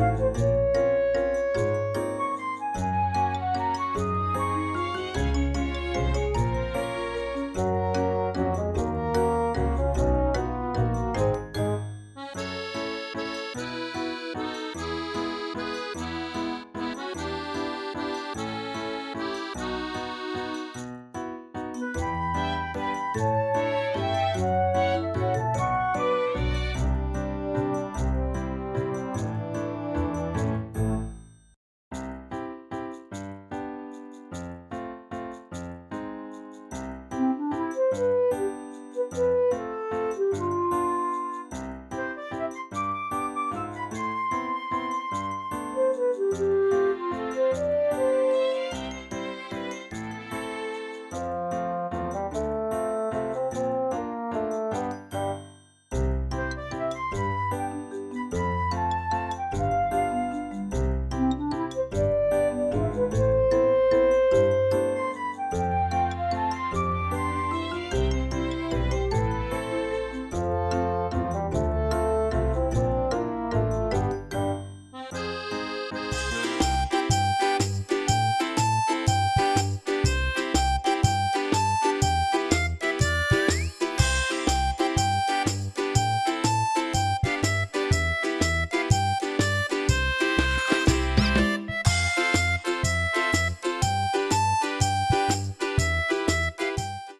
Música